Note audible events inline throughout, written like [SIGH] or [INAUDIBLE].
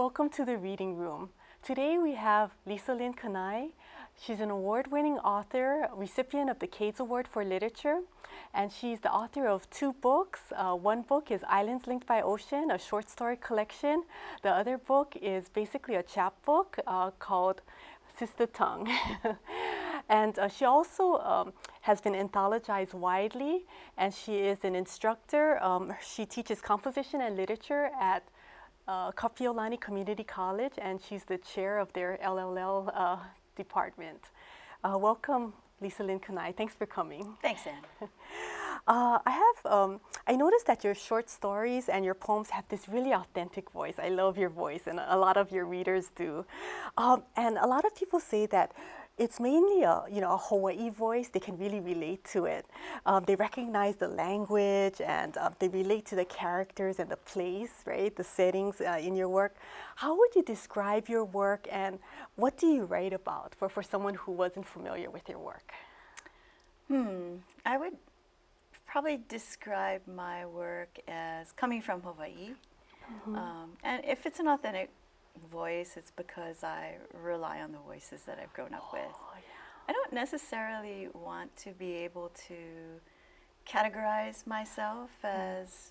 Welcome to the Reading Room. Today we have Lisa Linn Kanae. She's an award-winning author, recipient of the Cades Award for Literature, and she's the author of two books. Uh, one book is Islands Linked by Ocean, a short story collection. The other book is basically a chapbook uh, called Sista Tongue. [LAUGHS] and uh, she also um, has been anthologized widely, and she is an instructor. Um, she teaches composition and literature at uh, Kapiolani Community College, and she's the chair of their LLL uh, department. Uh, welcome, Lisa Linn Kanae. Thanks for coming. Thanks, Anne. [LAUGHS] Uh, I have, um, I noticed that your short stories and your poems have this really authentic voice. I love your voice, and a lot of your readers do. Um, and a lot of people say that it's mainly a, you know, a Hawaii voice. They can really relate to it. Um, they recognize the language and uh, they relate to the characters and the place, right? The settings uh, in your work. How would you describe your work and what do you write about for, for someone who wasn't familiar with your work? Hmm, I would probably describe my work as coming from Hawaii. Mm -hmm. um, and if it's an authentic voice, it's because I rely on the voices that I've grown up oh, with. Yeah. I don't necessarily want to be able to categorize myself hmm. as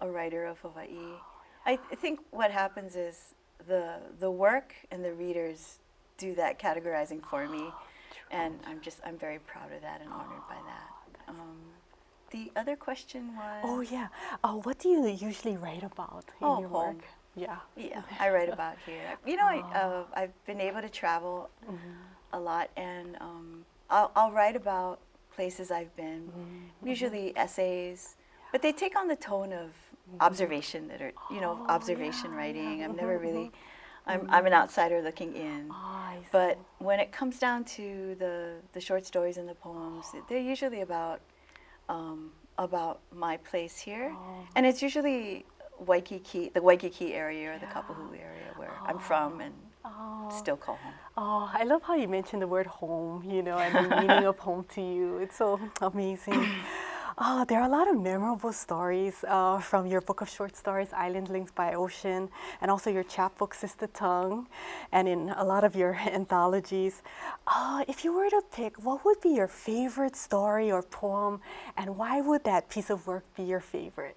a writer of Hawaii. Oh, yeah. I, th think what happens is the, the work and the readers do that categorizing for me. Oh, and I'm just, I'm very proud of that and honored by that. Um, the other question was? Oh yeah, uh, what do you usually write about in oh, your home. work? Yeah. Yeah, [LAUGHS] I write about here. You know, I, uh, I've been able to travel mm -hmm. a lot, and um, I'll, I'll, write about places I've been, mm -hmm. usually essays, but they take on the tone of mm-hmm. observation that are, you know, oh, observation yeah, writing. Yeah. I'm never mm-hmm, really, mm-hmm. I'm, I'm an outsider looking in. Oh, but when it comes down to the, the short stories and the poems, they're usually about, um, about my place here. Oh. And it's usually Waikiki, the Waikiki area or yeah. the Kapahulu area where oh. I'm from and oh. still call home. Oh, I love how you mentioned the word home, you know, and the meaning of home to you. It's so [CLEARS THROAT] amazing. [CLEARS THROAT] Oh, there are a lot of memorable stories uh, from your book of short stories, Island Links by Ocean, and also your chapbook, Sista Tongue, and in a lot of your [LAUGHS] anthologies. Uh, if you were to pick, what would be your favorite story or poem, and why would that piece of work be your favorite?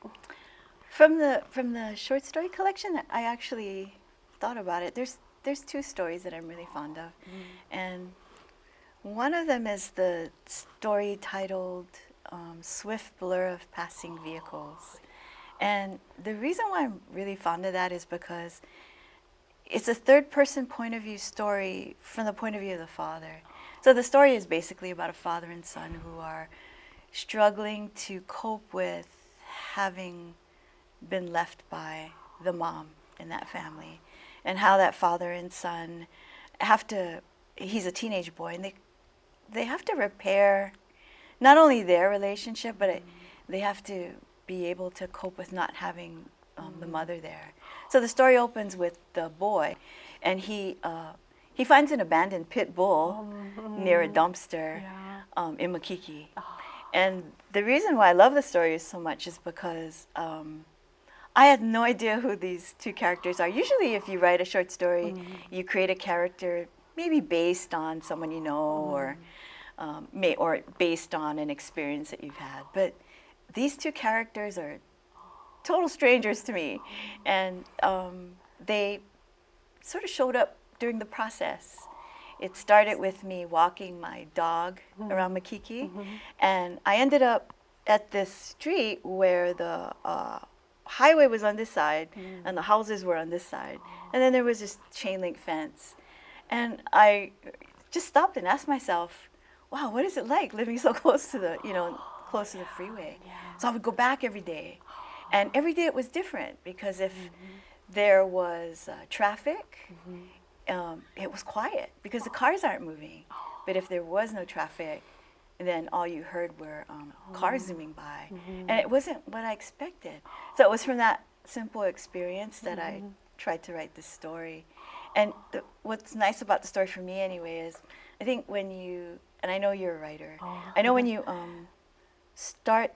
From the from the short story collection, I actually thought about it. There's there's two stories that I'm really fond of, mm. and one of them is the story titled um, "Swift Blur of Passing Vehicles," and the reason why I'm really fond of that is because it's a third person point of view story from the point of view of the father. So the story is basically about a father and son who are struggling to cope with having been left by the mom in that family and how that father and son have to he's a teenage boy and they they have to repair not only their relationship but it, they have to be able to cope with not having um, the mother there so the story opens with the boy and he uh, he finds an abandoned pit bull oh, near a dumpster yeah. um, in Makiki. Oh. And the reason why I love the story so much is because um, I had no idea who these two characters are. Usually if you write a short story, mm. you create a character maybe based on someone you know mm. or, um, may, or based on an experience that you've had. But these two characters are total strangers to me. And um, they sort of showed up during the process. It started with me walking my dog mm. around Makiki. -hmm. And I ended up at this street where the uh, highway was on this side mm. and the houses were on this side. And then there was this chain link fence. And I just stopped and asked myself, wow, what is it like living so [LAUGHS] close to the, you know, close to the freeway? Yeah. So I would go back every day. And every day it was different because if mm -hmm. there was uh, traffic, mm -hmm. um, it was quiet because the cars aren't moving. But if there was no traffic, and then all you heard were um, cars oh. zooming by. Mm -hmm. And it wasn't what I expected. So it was from that simple experience that mm -hmm. I mm-hmm. tried to write this story. And the, what's nice about the story for me anyway is, I think when you, and I know you're a writer, oh. I know when you um, start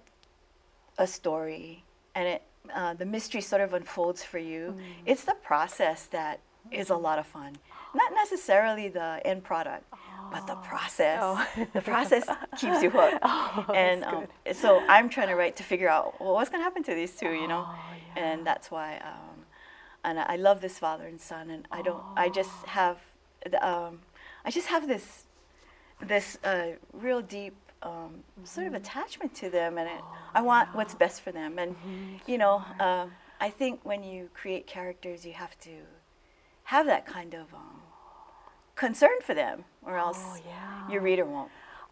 a story and it uh, the mystery sort of unfolds for you. It's the process that is a lot of fun. Not necessarily the end product, but the process. Oh. the process keeps you hooked. [LAUGHS] Oh, and um, so I'm trying to write to figure out well, what's going to happen to these two, you know? Oh, And that's why, um, and I love this father and son, and I don't, I just Oh. have, the, um, I just have this, this uh, real deep um, sort Mm-hmm. of attachment to them, and it, I want what's best for them. And Mm-hmm. you know, um, I think when you create characters, you have to have that kind of um, concern for them, or else Oh, yeah. your reader won't.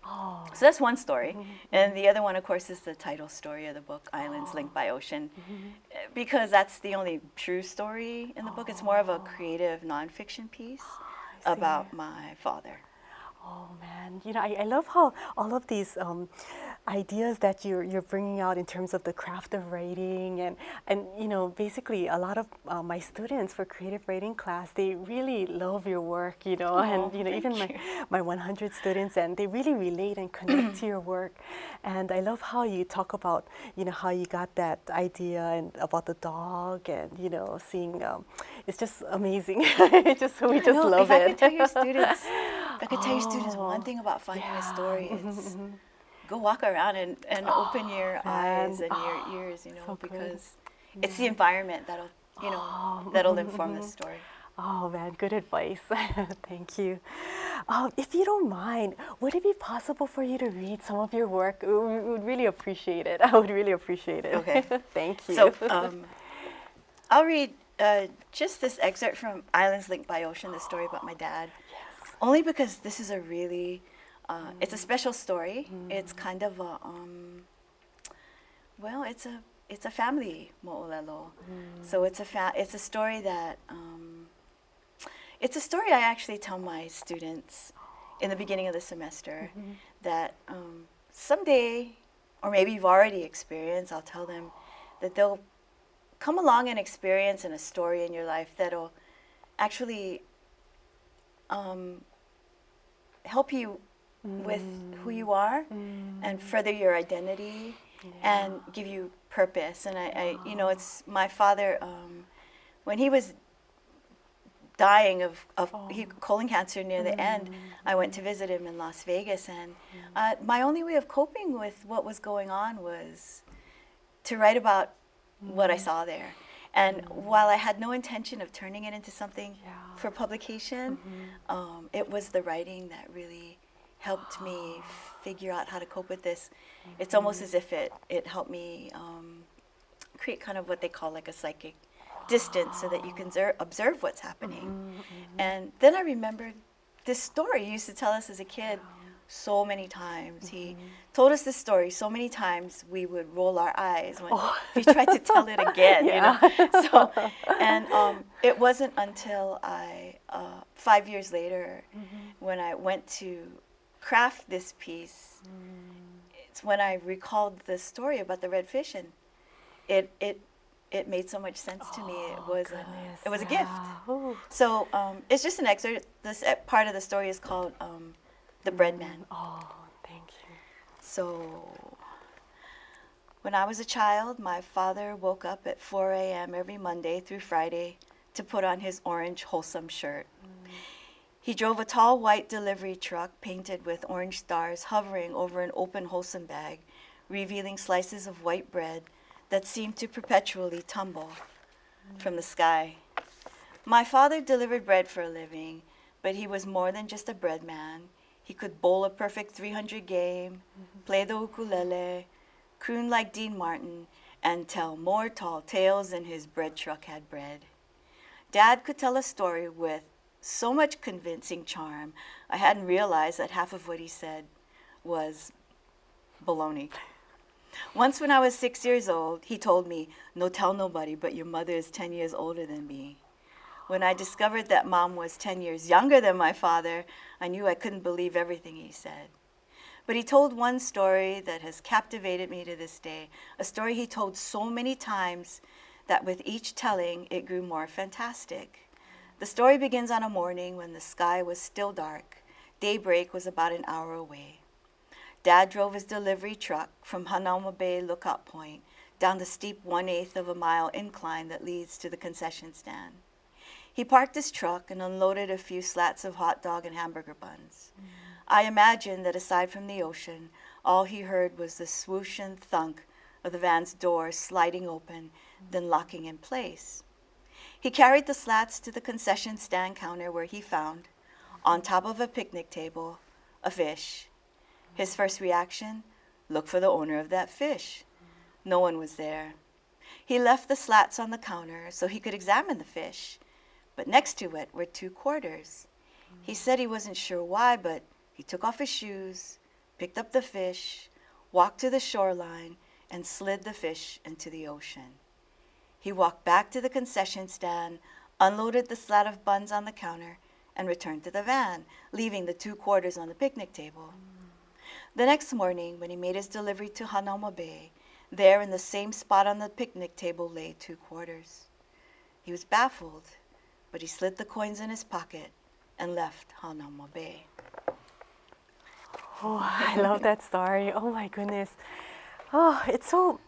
Oh, So that's one story. And the other one, of course, is the title story of the book, Islands Linked by Ocean, uh, [GASPS] because that's the only true story in the book. It's more of a creative nonfiction piece I about my father. Oh man, you know I, I love how all of these um, ideas that you're you're bringing out in terms of the craft of writing and and you know basically a lot of uh, my students for creative writing class they really love your work you know Oh, and you know even you. my my 100 students and they really relate and [CLEARS THROAT] connect to your work and I love how you talk about you know how you got that idea and about the dog and you know seeing um, it's just amazing [LAUGHS] it's just we just No, love if I could tell your students, if I could tell your students one thing about finding a story, it's [LAUGHS] go walk around and, and open your man. eyes and your ears, you know, so good. because it's the environment that'll, you know, Oh, that'll inform the [LAUGHS] story. Oh man, good advice. Thank you. Um, if you don't mind, would it be possible for you to read some of your work? We we would really appreciate it. I would really appreciate it. Okay. Thank you. So um, I'll read uh, just this excerpt from Islands Linked by Ocean, the story about my dad. [GASPS] yes. Only because this is a really, uh, it's a special story. It's kind of a, um, well, it's a it's a family mo'olelo. So it's a fa- it's a story that um, it's a story I actually tell my students in the beginning of the semester that um, someday, or maybe you've already experienced, I'll tell them that they'll come along and experience in a story in your life that'll actually um, help you with who you are and further your identity and give you purpose. And I, I you know, it's my father um, when he was dying of, of he, colon cancer near the end. I went to visit him in Las Vegas, and uh, my only way of coping with what was going on was to write about what I saw there. And while I had no intention of turning it into something Yeah. for publication, um, it was the writing that really helped me figure out how to cope with this. It's almost as if it, it helped me um, create kind of what they call like a psychic distance so that you can zer- observe what's happening. And then I remembered this story you used to tell us as a kid so many times. He told us this story so many times we would roll our eyes when he tried to tell it again. You know? [LAUGHS] So, and um, it wasn't until I, uh, five years later, when I went to craft this piece, it's when I recalled the story about the red fish, and it it it made so much sense to me. It was a, Oh, it was a gift. Ooh. So um, it's just an excerpt. This part of the story is called um, "The Bread Man." Oh, thank you. So when I was a child, my father woke up at 4 a.m. every Monday through Friday to put on his orange Holsum shirt. Mm. He drove a tall white delivery truck painted with orange stars hovering over an open Holsum bag, revealing slices of white bread that seemed to perpetually tumble mm. from the sky. My father delivered bread for a living, but he was more than just a bread man. He could bowl a perfect 300 game, mm-hmm. play the ukulele, croon like Dean Martin, and tell more tall tales than his bread truck had bread. Dad could tell a story with so much convincing charm, I hadn't realized that half of what he said was baloney. Once, when I was six years old, he told me, No, tell nobody, but your mother is 10 years older than me. When I discovered that mom was 10 years younger than my father, I knew I couldn't believe everything he said. But he told one story that has captivated me to this day, a story he told so many times that with each telling it grew more fantastic. The story begins on a morning when the sky was still dark. Daybreak was about an hour away. Dad drove his delivery truck from Hanauma Bay Lookout Point down the steep one eighth of a mile incline that leads to the concession stand. He parked his truck and unloaded a few slats of hot dog and hamburger buns. I imagine that aside from the ocean, all he heard was the swoosh and thunk of the van's door sliding open, then locking in place. He carried the slats to the concession stand counter where he found, on top of a picnic table, a fish. His first reaction look for the owner of that fish. No one was there. He left the slats on the counter so he could examine the fish, but next to it were two quarters. He said he wasn't sure why, but he took off his shoes, picked up the fish, walked to the shoreline, and slid the fish into the ocean. He walked back to the concession stand, unloaded the slat of buns on the counter, and returned to the van, leaving the two quarters on the picnic table. The next morning, when he made his delivery to Hanauma Bay, there in the same spot on the picnic table lay two quarters. He was baffled, but he slid the coins in his pocket and left Hanauma Bay. Oh, I love that story. Oh my goodness. Oh, it's so,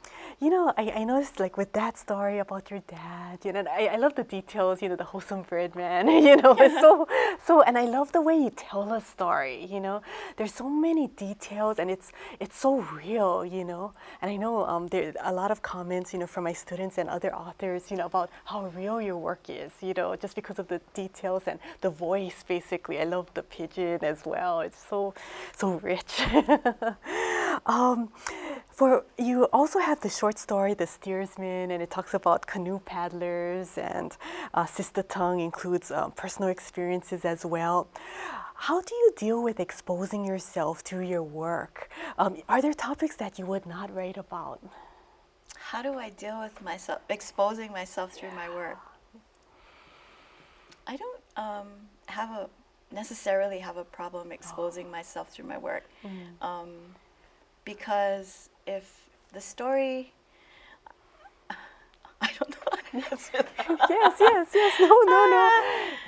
you know, I, I noticed like with that story about your dad, you know, I, I love the details, you know, the Holsum bread man, [LAUGHS] you know, it's so, [LAUGHS] so, and I love the way you tell a story, you know, there's so many details and it's, it's so real, you know, and I know um, there are a lot of comments, you know, from my students and other authors, you know, about how real your work is, you know, just because of the details and the voice, basically. I love the pidgin as well. It's so, so rich. [LAUGHS] um, for you also have the short story, The Steersman, and it talks about canoe paddlers, and uh, Sista Tongue includes um, personal experiences as well. How do you deal with exposing yourself through your work? Um, are there topics that you would not write about? How do I deal with myself, exposing myself through my work? I don't um, have a necessarily have a problem exposing myself through my work, um, because if the story, I don't know how to answer that. [LAUGHS] yes, yes, yes. No, no, no.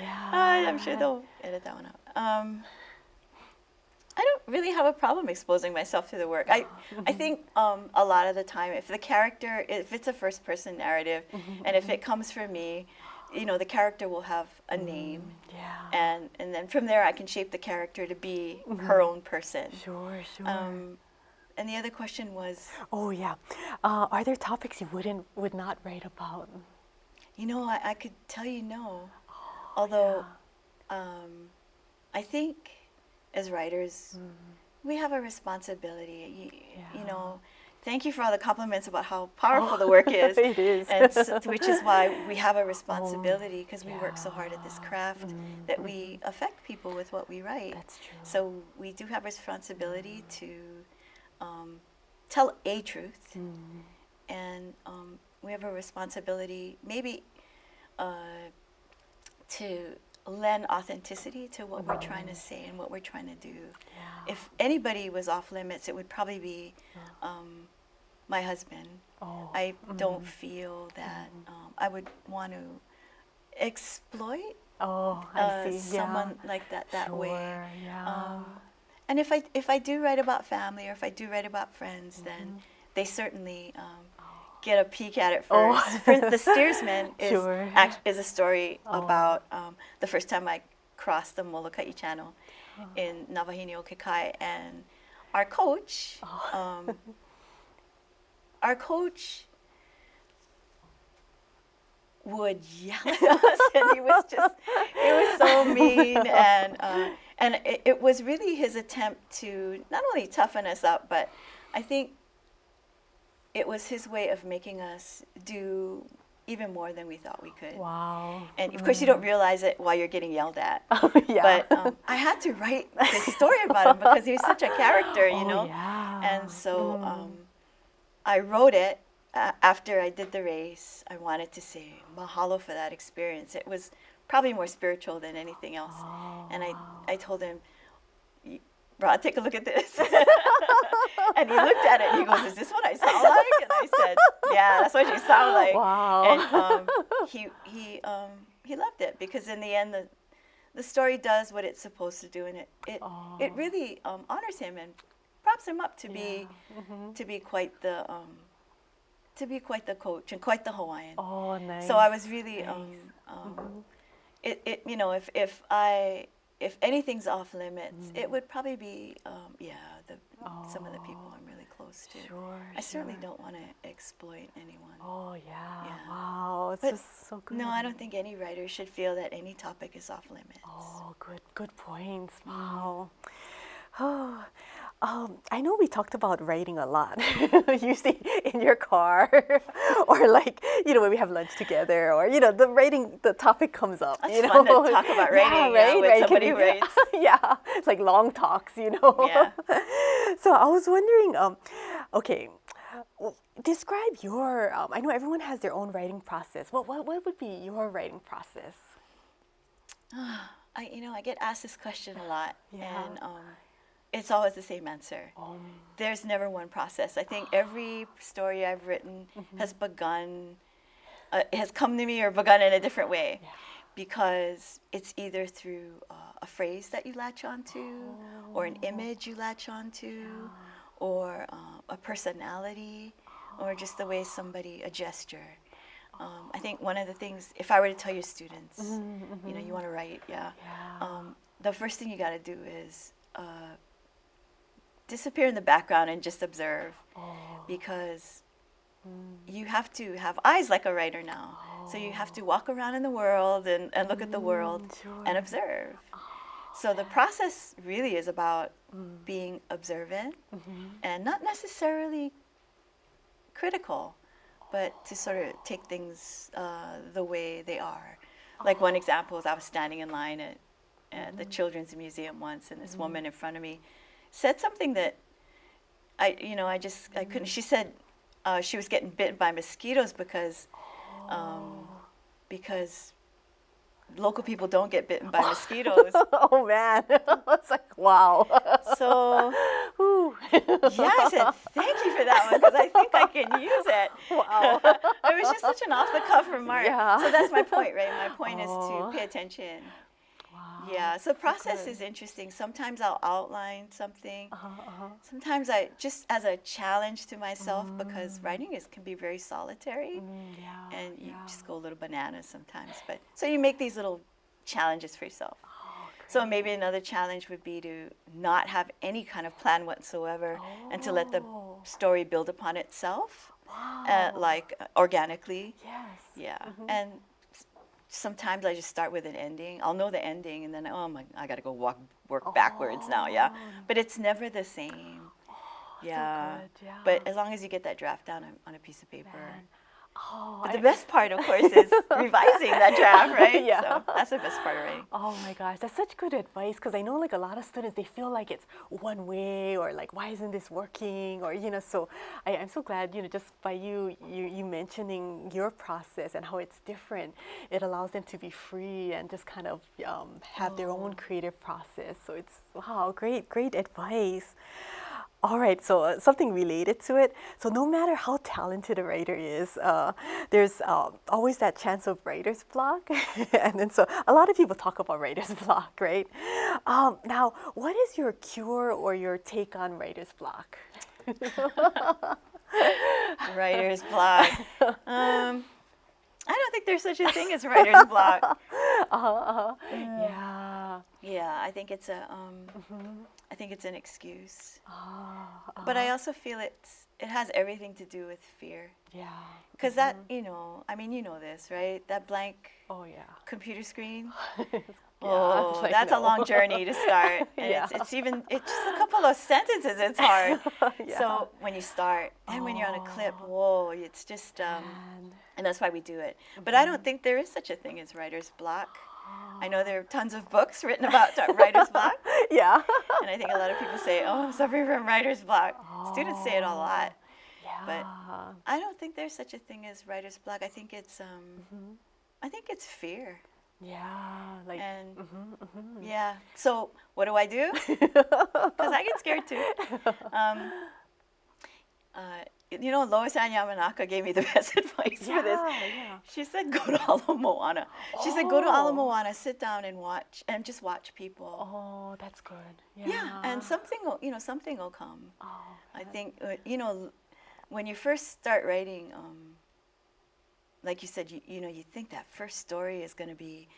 [LAUGHS] Yeah. I'm sure they'll edit that one out. Um, I don't really have a problem exposing myself to the work. I, I [LAUGHS] think um, a lot of the time, if the character, if it's a first person narrative, and if it comes from me, you know, the character will have a name, Yeah. and and then from there I can shape the character to be her own person. Sure, sure. Um, and the other question was, oh, yeah. Uh, are there topics you wouldn't, would not write about? you know, I, I could tell you no, although um, I think as writers we have a responsibility. You, you know, thank you for all the compliments about how powerful the work is. [LAUGHS] it is. and so, which is why we have a [LAUGHS] responsibility because we work so hard at this craft that we affect people with what we write. That's true. So we do have responsibility to um, tell a truth, and um, we have a responsibility maybe uh, to lend authenticity to what we're trying to say and what we're trying to do. Yeah. If anybody was off limits, it would probably be um, my husband. Oh, I don't feel that um, I would want to exploit oh, I uh, someone yeah. like that that way. Yeah. Um, and if I if I do write about family or if I do write about friends, then they certainly um, get a peek at it Oh. first. [LAUGHS] For- the Steersman [LAUGHS] is Sure. act, is a story Oh. about um, the first time I crossed the Molokai Channel Oh. in Navahini Kekai, and our coach, Oh. um, [LAUGHS] our coach would yell at us, and he was just, he was so mean, and uh, and it, it was really his attempt to not only toughen us up, but I think it was his way of making us do even more than we thought we could. wow. And of course, you don't realize it while you're getting yelled at. [LAUGHS] Oh, yeah. But um, I had to write this story about him because he was such a character, you [LAUGHS] Oh, know. yeah. And so um, I wrote it uh, after I did the race. I wanted to say mahalo for that experience. It was probably more spiritual than anything else. Oh, and I, I told him, "Y- Rod, take a look at this. [LAUGHS] and he looked at it and he goes, Is this what I sound like? And I said, Yeah, that's what you sound [GASPS] like. Wow. And um, [LAUGHS] he, he, um, he loved it because in the end, the, the story does what it's supposed to do, and it, it, it really um, honors him and props him up to be Yeah. Mhm. to be quite the um, to be quite the coach and quite the Hawaiian. Oh, nice. So I was really, um, nice. um, it, it, you know, if, if I, if anything's off limits, Mm. it would probably be, um, yeah, the, some of the people I'm really close to. Sure, I certainly sure. don't want to exploit anyone. Oh yeah. Yeah. Wow, it's But just so good. No, I don't think any writer should feel that any topic is off limits. Oh, good, good points. Mm. Wow. Oh, um, I know we talked about writing a lot, [LAUGHS] usually in your car, [LAUGHS] or like you know when we have lunch together, or you know the writing the topic comes up. That's you fun to [LAUGHS] talk about writing, yeah, when Can somebody you- writes. yeah, it's like long talks, you know. Yeah. so I was wondering, um, okay, well, describe your. Um, I know everyone has their own writing process. What what what would be your writing process? [SIGHS] I, you know, I get asked this question a lot, Yeah. and um, it's always the same answer. Um, There's never one process. I think [GASPS] every story I've written Mm-hmm. has begun, uh, has come to me or begun in a different way, because it's either through uh, a phrase that you latch onto, or an image you latch onto, or uh, a personality, or just the way somebody a gesture. Um, I think one of the things, if I were to tell your students, you know, you want to write, yeah, Yeah. um, the first thing you got to do is uh, disappear in the background and just observe, because you have to have eyes like a writer now. So you have to walk around in the world and, and look at the world and observe. So the process really is about being observant and not necessarily critical, but to sort of take things uh, the way they are. Like one example is I was standing in line at, at the Children's Museum once, and this woman in front of me said something that I, you know, I just I couldn't. She said uh, she was getting bitten by mosquitoes because, um, because local people don't get bitten by mosquitoes. [LAUGHS] oh man, [LAUGHS] it's like wow. so [LAUGHS] yeah, I said thank you for that one because I think I can use it. Wow. it was just such an off the cuff remark. Yeah. So that's my point, right? My point is to pay attention. Yeah. So process good. is interesting. Sometimes I'll outline something. Uh-huh, uh-huh. Sometimes I just as a challenge to myself because writing is can be very solitary. Mm, yeah. and you yeah. just go a little bananas sometimes. But so you make these little challenges for yourself. Oh, So maybe another challenge would be to not have any kind of plan whatsoever, and to let the Oh. story build upon itself, Wow. uh, like uh, organically. yes. Yeah, and s- sometimes I just start with an ending. I'll know the ending, and then oh my, I got to go walk work backwards now. Yeah, oh, but it's never the same. Oh, yeah. good, yeah. But as long as you get that draft down on, on a piece of paper. Man. Oh, But I- the best part, of course, is [LAUGHS] revising that draft, [LAUGHS] right? Yeah. So that's the best part of writing. Oh my gosh, that's such good advice because I know like a lot of students they feel like it's one way or like why isn't this working or you know so I, I'm so glad you know just by you, you you mentioning your process and how it's different it allows them to be free and just kind of um, have their own creative process so it's wow great great advice. All right, so uh, something related to it. So no matter how talented a writer is, uh, there's uh, always that chance of writer's block. [LAUGHS] and then so a lot of people talk about writer's [LAUGHS] block, right? Um, now, what is your cure or your take on writer's block? [LAUGHS] Writer's block. Um, I don't think there's such a thing as writer's block. Uh, yeah. Yeah, I think it's a, um, Mm-hmm. I think it's an excuse. Ah, But I also feel it's, it has everything to do with fear. yeah. Because that, you know, I mean, you know this, right? That blank Oh, yeah. computer screen. [LAUGHS] Yeah, Oh, like, that's a long journey to start. [LAUGHS] And Yeah. it's, it's even, it's just a couple of sentences, it's [LAUGHS] hard. Yeah. So when you start, and when you're on a clip, whoa, it's just, um, And- and that's why we do it. But I don't think there is such a thing as writer's block. I know there are tons of books written about writer's block, [LAUGHS] yeah. and I think a lot of people say, "Oh, I'm suffering from writer's block." Students say it a lot. yeah. But I don't think there's such a thing as writer's block. I think it's, um, Mm-hmm. I think it's fear. yeah. Like, And mm-hmm. yeah, so what do I do? [LAUGHS] Because I get scared too. [LAUGHS] Um, uh, you know, Lois Ann Yamanaka gave me the [LAUGHS] best advice for this. Yeah, yeah. She said, "Go to Ala Moana." She said, "Go to Ala Oh. Moana, sit down and watch, and just watch people." Oh, that's good. Yeah. Yeah, and something will, you know, something will come. Oh, I think, uh, you know, when you first start writing, um, like you said, you, you know, you think that first story is going to be,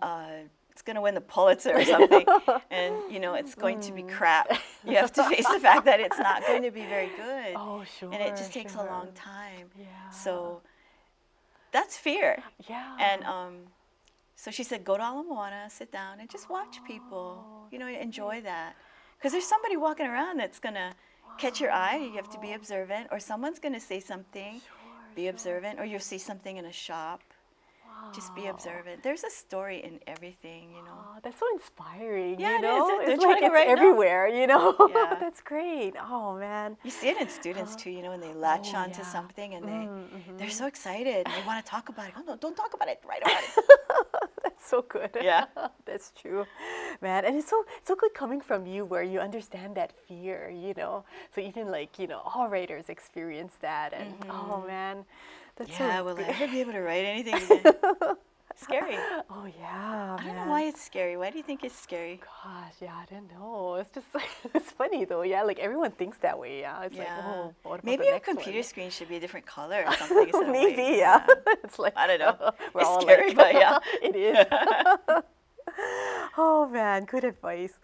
uh, it's going to win the Pulitzer or something, [LAUGHS] and you know, it's going to be crap. You have to face the fact that it's not going to be very good, Oh, sure. and it just takes a long time. Yeah. So that's fear. Yeah. And um, so she said, go to Ala Moana, sit down, and just watch people. Oh, You know, enjoy that. Because there's somebody walking around that's going to catch your eye. You have to be observant. Or someone's going to say something. be observant. Or you'll see something in a shop. Just be observant. There's a story in everything, you know. Oh, that's so inspiring. Yeah, you it is. know? They're It's like it's now. everywhere, you know? Yeah. [LAUGHS] that's great. Oh, man. You see it in students too, you know, when they latch Oh, onto yeah. something and they, Mm, they're so excited and they want to talk about it. Oh, no, don't talk about it. Write about it. That's [LAUGHS] so good. Yeah. [LAUGHS] That's true. Man, and it's so so good coming from you where you understand that fear, you know. So even like, you know, all writers experience that and oh man. That's Mm-hmm. yeah, so will I ever be able to write anything [LAUGHS] again? Scary. [LAUGHS] Oh yeah. I don't man. know why it's scary. Why do you think it's scary? Gosh, yeah, I don't know. It's just like [LAUGHS] it's funny though. Yeah, like everyone thinks that way. Yeah, it's like, oh, what about Maybe the our next one? computer screen should be a different color or [LAUGHS] something. Maybe, yeah. it's like I don't know. we're It's all scary, like- but yeah. it is. oh man, good advice.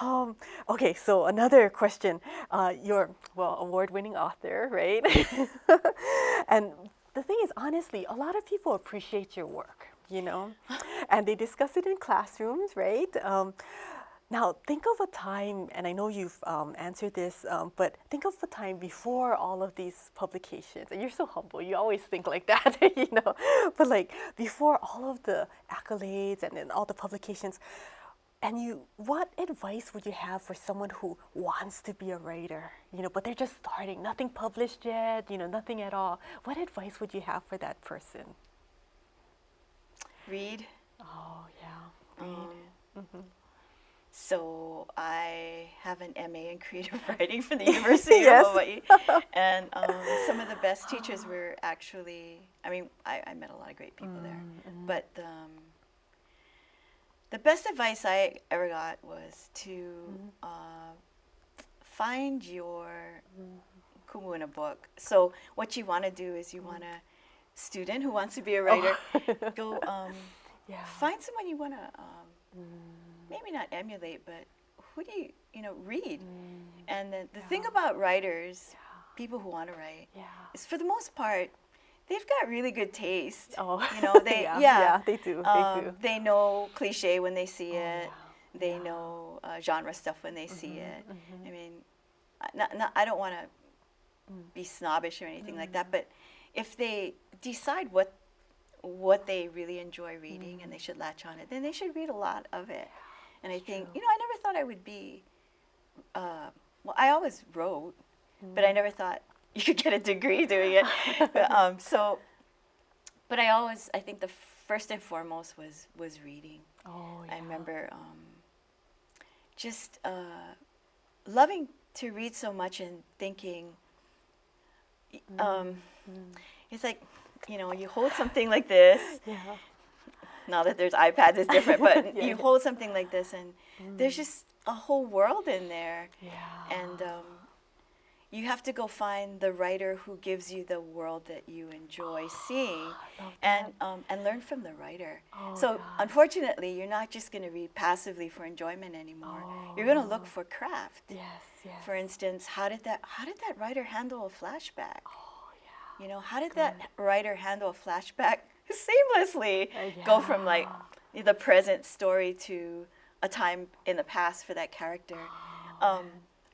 Um, okay, so another question. Uh, you're well award-winning author, right? and the thing is, honestly, a lot of people appreciate your work, you know, and they discuss it in classrooms, right? Um, now, think of a time, and I know you've um, answered this, um, but think of a time before all of these publications. And you're so humble, you always think like that, [LAUGHS] you know. But like before all of the accolades and then all the publications, and you, what advice would you have for someone who wants to be a writer, you know, but they're just starting, nothing published yet, you know, nothing at all? What advice would you have for that person? Read. Oh, yeah, read. Um, So I have an MA in creative [LAUGHS] writing from the [LAUGHS] University Yes. of Hawaii, [LAUGHS] and um, some of the best teachers were actually. I mean, I, I met a lot of great people there, but um, the best advice I ever got was to uh, find your kumu in a book. So what you want to do is you want a student who wants to be a writer, [LAUGHS] go. Um, yeah. find someone you want to um, maybe not emulate but who do you you know read. And the, the thing about writers people who want to write Yeah. is for the most part they've got really good taste. Oh, you [LAUGHS] know they yeah, yeah, yeah, they do, they um, do. Oh, they know cliche when they see it. yeah, they know uh, genre stuff when they see Mm-hmm, it. i mean I- not, not, i don't want to Mm. be snobbish or anything like that but if they decide what what they really enjoy reading and they Mm. should latch on it, then they should read a lot of it. And I think, you know, I never thought I would be, uh, well, I always wrote, but Mm. I never thought [LAUGHS] you could get a degree doing it. [LAUGHS] But, um, so, but I always, I think the first and foremost was, was reading. Oh, yeah. I remember um, just uh, loving to read so much and thinking, um, it's like, you know, you hold something like this. [LAUGHS] Yeah. Now that there's iPads, it's different, but [LAUGHS] Yeah, you hold something like this, and there's just a whole world in there. Yeah. And um, you have to go find the writer who gives you the world that you enjoy [GASPS] seeing, and um, and learn from the writer. Oh, so gosh. unfortunately, you're not just going to read passively for enjoyment anymore. You're going to look for craft. Yes, yes. For instance, how did that how did that writer handle a flashback? oh, yeah. You know, how did that writer handle a flashback [LAUGHS] seamlessly? Uh, Go from like the present story to a time in the past for that character. Oh, um,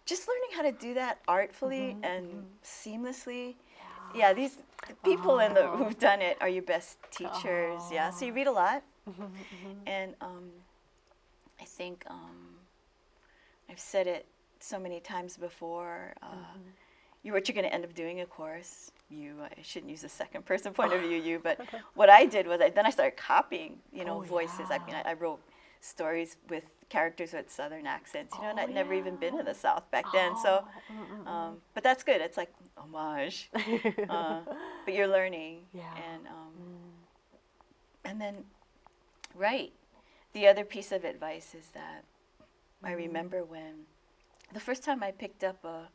just learning how to do that artfully Mm-hmm, and seamlessly. Yeah, these the people in the Oh. who've done it are your best teachers. Yeah, so you read a lot, Mm-hmm, and um, I think um, I've said it so many times before. Uh, Mm-hmm. you what you're going to end up doing, of course. You I shouldn't use the second person point of view. You, but [LAUGHS] what I did was I, then I started copying. You know, Oh, voices. I mean, I, I wrote stories with characters with southern accents. You know, and Oh, I'd never even been to the South back then. So, Mm, um, but that's good. It's like homage. [LAUGHS] uh, but you're learning. Yeah. And um, and then, right. The other piece of advice is that I remember when the first time I picked up a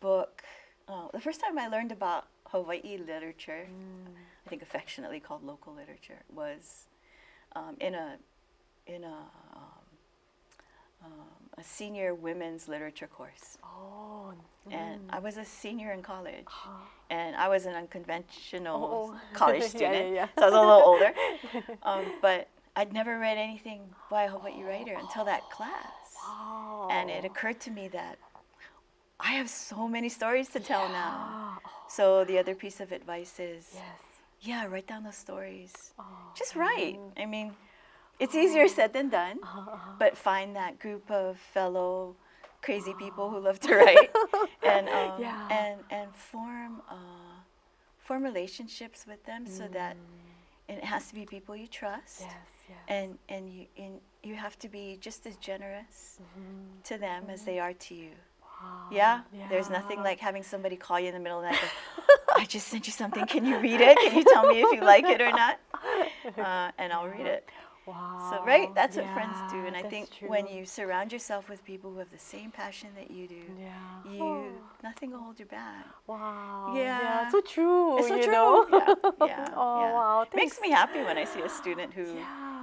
book uh, the first time I learned about Hawaii literature, I think affectionately called local literature, was um, in a in a um, um, a senior women's literature course. Oh. And I was a senior in college, Oh. and I was an unconventional Oh. college [LAUGHS] student, yeah, yeah. so I was a little older. [LAUGHS] Um, but I'd never read anything by a Hawaii writer until that class. Wow. And it occurred to me that I have so many stories to tell now. Oh, So the other piece of advice is, yes. yeah, write down those stories. Oh. Just write. I mean, it's easier said than done, [LAUGHS] but find that group of fellow crazy people who love to write [LAUGHS] and um, Yeah. and and form uh, form relationships with them so that it has to be people you trust Mm. Yes, yes. and and you and you have to be just as generous Mhm. to them as they are to you. Wow. Yeah? There's nothing like having somebody call you in the middle of the night. Go, [LAUGHS] I just sent you something. Can you read it? Can you tell me if you like it or not? Uh, and I'll read it. Wow. So right, that's what friends do. And I think when you surround yourself with people who have the same passion that you do, Yeah. you Oh, nothing will hold you back. wow. Yeah. so true. It's so you true. know? Yeah, yeah, [LAUGHS] oh, yeah. wow. Makes me happy when I see a student who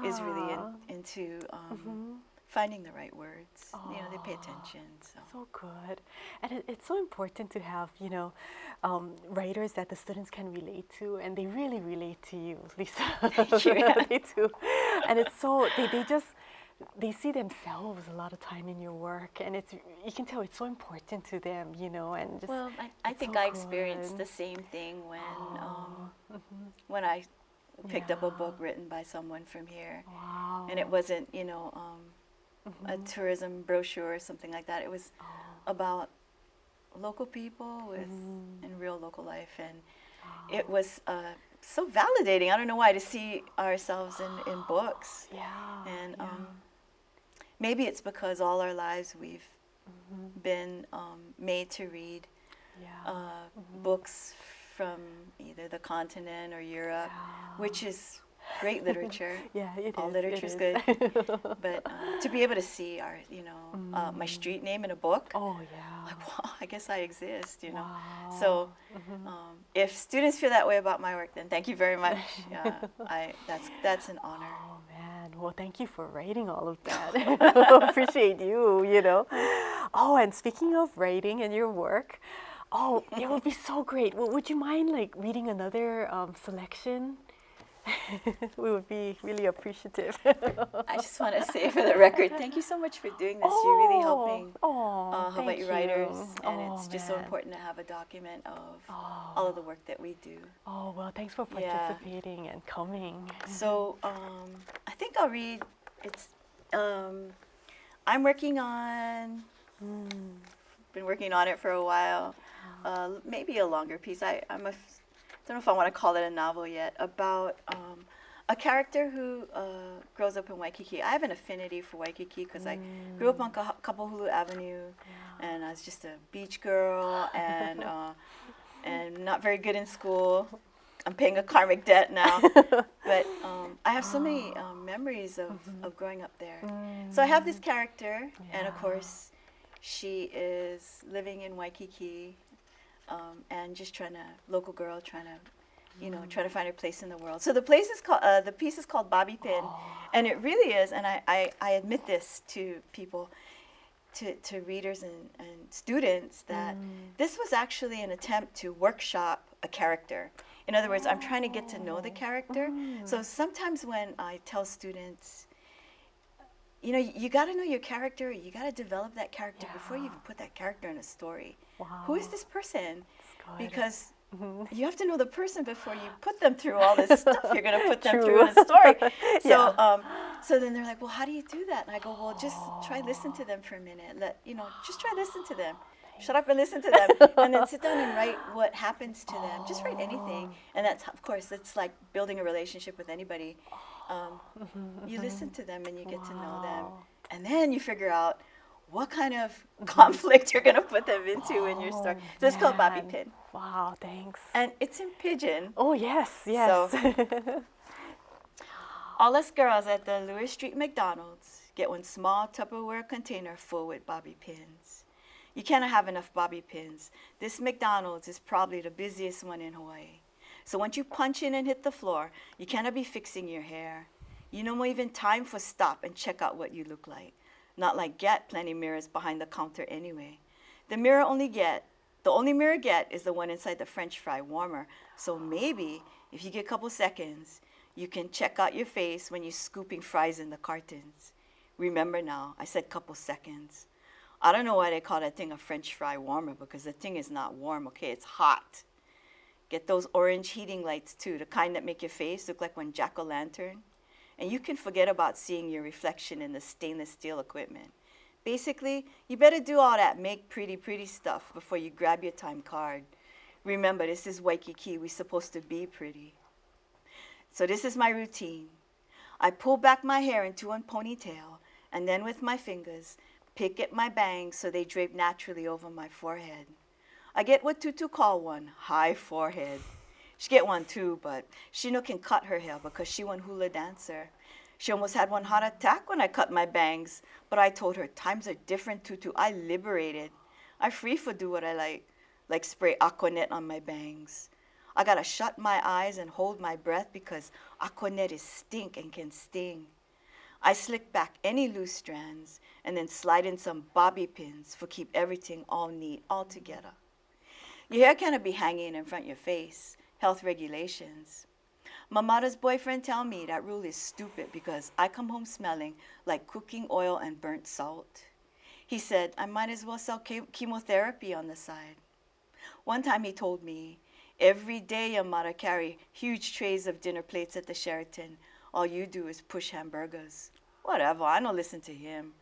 is really in, into um, Mhm. Finding the right words. You know, they pay attention. So. So good. And it, it's so important to have, you know, um, writers that the students can relate to, and they really relate to you, [LAUGHS] Lisa. Thank [LAUGHS] you. they do. And it's so, they, they just, they see themselves a lot of time in your work, and it's, you can tell it's so important to them, you know, and just, Well, I, I think so I experienced good. the same thing when um, Oh, mhm. when I picked up a book written by someone from here, wow. and it wasn't you know um, a tourism brochure or something like that. It was Oh, about local people with Mm. in real local life, and it was uh, so validating. I don't know why to see ourselves in, in [GASPS] books, yeah. and yeah. um, maybe it's because all our lives we've Mhm. been um, made to read yeah. uh, books from either the continent or Europe, which is great [LAUGHS] literature. yeah, it all is, literature's it good. [LAUGHS] But uh, to be able to see our, you know, uh, my street name in a book, oh, yeah. like, [LAUGHS] wow, I guess I exist, you know. Wow. So, Mhm. um, if students feel that way about my work, then thank you very much. Yeah, I that's that's an honor. Oh man, well thank you for writing all of that. Appreciate you, you know. Oh, and speaking of writing and your work, oh, it would be so great. Well, would you mind like reading another um, selection? [LAUGHS] we would be really appreciative. I just want to [LAUGHS] say for the record, thank you so much for doing this. You're really helping Oh, uh, Hawaii writers, and Oh, it's just so important to have a document of Oh. all of the work that we do. Oh well, thanks for Yeah. participating and coming. So um, I think I'll read. It's um, I'm working on. Mm. Been working on it for a while. Uh, maybe a longer piece. I I'm a. Don't know if I want to call it a novel yet. About um, a character who uh, grows up in Waikiki. I have an affinity for Waikiki because I grew up on Ka- Kapahulu Avenue, and I was just a beach girl and uh, and not very good in school. I'm paying a karmic debt now, [LAUGHS] but um, I have so many um, memories of, of growing up there. So I have this character, and of course, she is living in Waikiki, um, and just trying to local girl trying to, you know, trying to find her place in the world. So the place is called uh, the piece is called Bobby Pin, and it really is. And I, I, I admit this to people, to, to readers and, and students that this was actually an attempt to workshop a character. In other words, I'm trying to get to know the character. So sometimes when I tell students, you know, you got to know your character. You got to develop that character before you even put that character in a story. Wow. Who is this person? Because Mhm. you have to know the person before you put them through all this stuff you're going to put them through in a story. [LAUGHS] So, Yeah. um, so then they're like, well, how do you do that? And I go, well, just try listen to them for a minute. Let you know, just try listen to them. Shut up and listen to them, and then sit down and write what happens to them. Just write anything, [LAUGHS] and that's of course it's like building a relationship with anybody. Um, [LAUGHS] you listen to them and you get to know them, and then you figure out what kind of [LAUGHS] conflict you're going to put them into in your story. Oh, So it's called Bobby. Pin, Wow, thanks. and it's in Pidgin. Oh yes, yes. [LAUGHS] All us girls at the Lewers Street McDonald's get one small Tupperware container full with bobby pins. You cannot have enough bobby pins. This McDonald's is probably the busiest one in Hawaii. So once you punch in and hit the floor, you cannot be fixing your hair. You no more even time for stop and check out what you look like. Not like get plenty mirrors behind the counter anyway. The mirror only get, the only mirror get is the one inside the french fry warmer. So maybe if you get a couple seconds, you can check out your face when you're scooping fries in the cartons. Remember now, I said couple seconds. I don't know why they call that thing a french fry warmer because the thing is not warm, okay? It's hot. Get those orange heating lights too, the kind that make your face look like one jack-o'-lantern. And you can forget about seeing your reflection in the stainless steel equipment. Basically, you better do all that make pretty, pretty stuff before you grab your time card. Remember, this is Waikiki. We're supposed to be pretty. So this is my routine. I pull back my hair into a ponytail, and then with my fingers, pick at my bangs so they drape naturally over my forehead. I get what Tutu call one, high forehead. She get one too, but she no can cut her hair because she one hula dancer. She almost had one heart attack when I cut my bangs, but I told her times are different, Tutu. I liberated. I free for do what I like, like spray Aquanet on my bangs. I gotta shut my eyes and hold my breath because Aquanet is stink and can sting. I slick back any loose strands and then slide in some bobby pins for keep everything all neat all together. Your hair cannot be hanging in front of your face. Health regulations. My mother's boyfriend tell me that rule is stupid because I come home smelling like cooking oil and burnt salt. He said I might as well sell chemotherapy on the side. One time he told me, every day your mother carry huge trays of dinner plates at the Sheraton. All you do is push hamburgers. Whatever, I don't listen to him.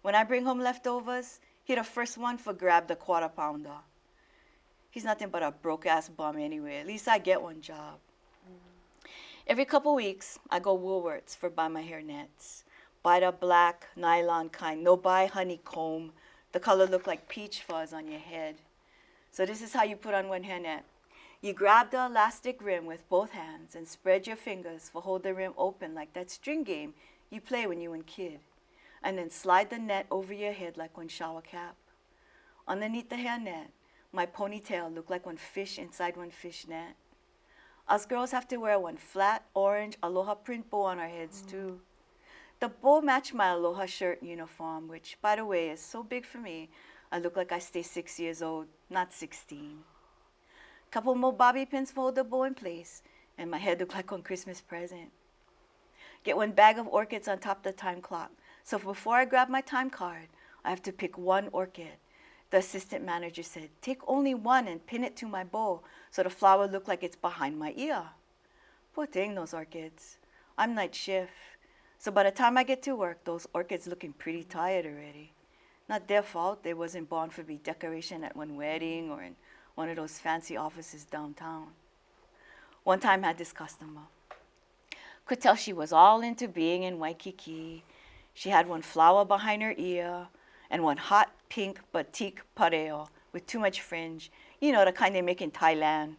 When I bring home leftovers, he the first one for grab the quarter pounder. He's nothing but a broke ass bum anyway. At least I get one job. Mm. Every couple weeks, I go Woolworths for buy my hair nets. Buy the black nylon kind. No buy honeycomb. The color look like peach fuzz on your head. So this is how you put on one hair net. You grab the elastic rim with both hands and spread your fingers for hold the rim open like that string game you play when you were kid. And then slide the net over your head like one shower cap. Underneath the hair net, my ponytail looked like one fish inside one fish net. Us girls have to wear one flat orange aloha print bow on our heads mm. too. The bow matched my aloha shirt uniform, which, by the way, is so big for me, I look like I stay six years old, not 16. Couple more bobby pins to hold the bow in place, and my head looked like one Christmas present. Get one bag of orchids on top of the time clock. So before I grab my time card, I have to pick one orchid. The assistant manager said, take only one and pin it to my bow so the flower look like it's behind my ear. Poor thing, those orchids. I'm night shift. So by the time I get to work, those orchids looking pretty tired already. Not their fault they wasn't born for be decoration at one wedding or in one of those fancy offices downtown. One time I had this customer. Could tell she was all into being in Waikiki. She had one flower behind her ear, and one hot pink batik pareo with too much fringe, you know, the kind they make in Thailand.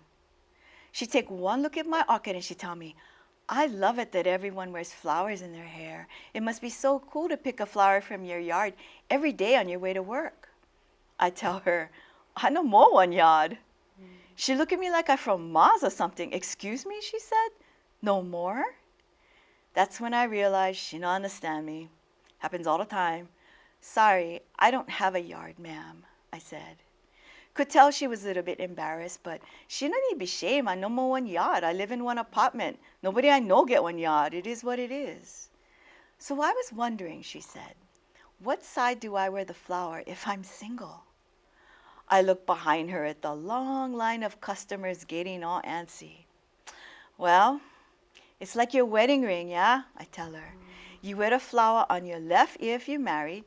She'd take one look at my orchid and she'd tell me, I love it that everyone wears flowers in their hair. It must be so cool to pick a flower from your yard every day on your way to work. I tell her, I no more one yard. Mm. She look at me like I'm from Mars or something. Excuse me, she said. No more? That's when I realized she don't understand me. Happens all the time. Sorry, I don't have a yard, ma'am, I said. Could tell she was a little bit embarrassed, but she don't need be shame. I no more one yard. I live in one apartment. Nobody I know get one yard. It is what it is. So I was wondering, she said, what side do I wear the flower if I'm single? I looked behind her at the long line of customers getting all antsy. Well, it's like your wedding ring, yeah? I tell her. You wear the flower on your left ear if you're married,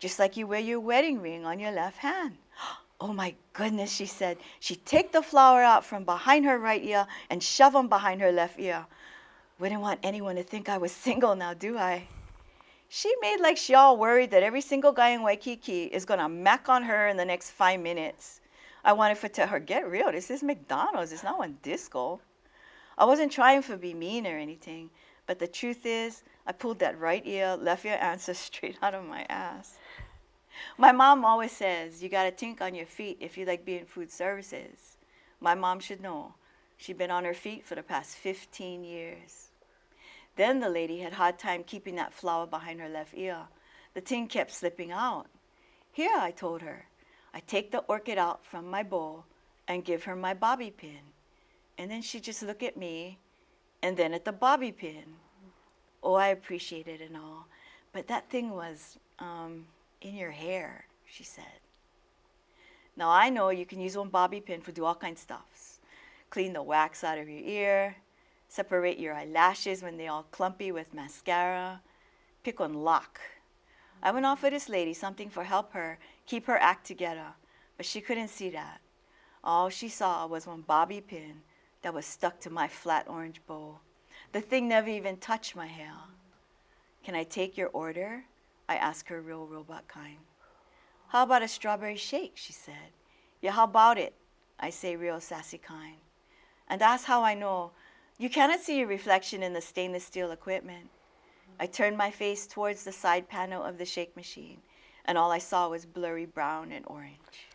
just like you wear your wedding ring on your left hand. [GASPS] Oh my goodness, she said. She take the flower out from behind her right ear and shove them behind her left ear. Wouldn't want anyone to think I was [LAUGHS] single now, do I? She made like she all worried that every single guy in Waikiki is gonna mac on her in the next five minutes. I wanted to tell her, get real, this is McDonald's, it's not one disco. I wasn't trying to be mean or anything, but the truth is, I pulled that right ear, left ear answer [LAUGHS] straight out of my ass. My mom always says you gotta think on your feet if you like being food services. My mom should know. She'd been on her feet for the past 15 years. Then the lady had hard time keeping that flower behind her left ear. The tin kept slipping out. Here, I told her, I take the orchid out from my bowl and give her my bobby pin. And then she'd just look at me and then at the bobby pin. Oh, I appreciate it and all. But that thing was um, in your hair, she said. Now I know you can use one bobby pin for do all kinds of stuffs. Clean the wax out of your ear, separate your eyelashes when they all clumpy with mascara, pick one lock. I went off with this lady something for help her keep her act together, but she couldn't see that. All she saw was one bobby pin that was stuck to my flat orange bowl. The thing never even touched my hair. Can I take your order? I asked her real robot kind. How about a strawberry shake? she said. Yeah, how about it? I say real sassy kind. And that's how I know you cannot see your reflection in the stainless steel equipment. I turned my face towards the side panel of the shake machine, and all I saw was blurry brown and orange.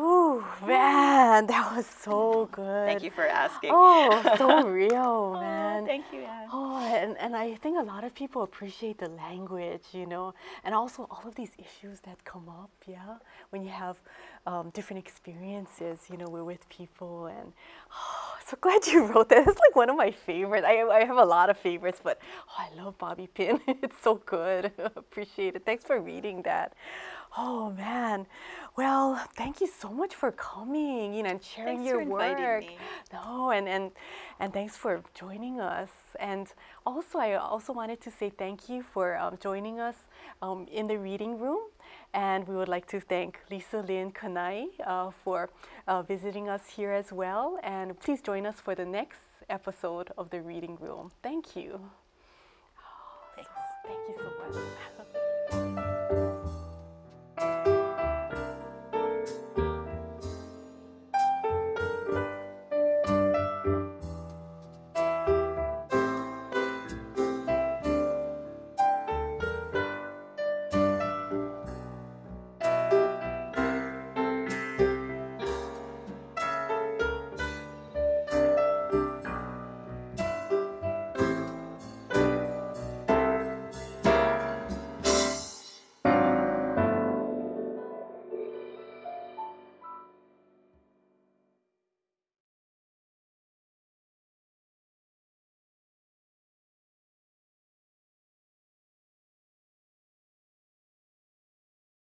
Ooh, man, that was so good. Thank you for asking. Oh, [LAUGHS] so real, man. Oh, thank you, Anne. Oh, and, and I think a lot of people appreciate the language, you know, and also all of these issues that come up, yeah, when you have um, different experiences, you know, we're with people. And oh, so glad you [LAUGHS] wrote that. It's like one of my favorites. I, I have a lot of favorites, but oh, I love Bobby Pin. [LAUGHS] it's so good. appreciate it. Thanks for reading that. Oh man, well, thank you so much for coming, you know, and sharing Thanks your for work. inviting me. No, and and and thanks for joining us. And also, I also wanted to say thank you for um, joining us um, in the reading room. And we would like to thank Lisa Linn Kanae uh, for uh, visiting us here as well. And please join us for the next episode of the reading room. Thank you. Thanks. Thank you so much. [LAUGHS]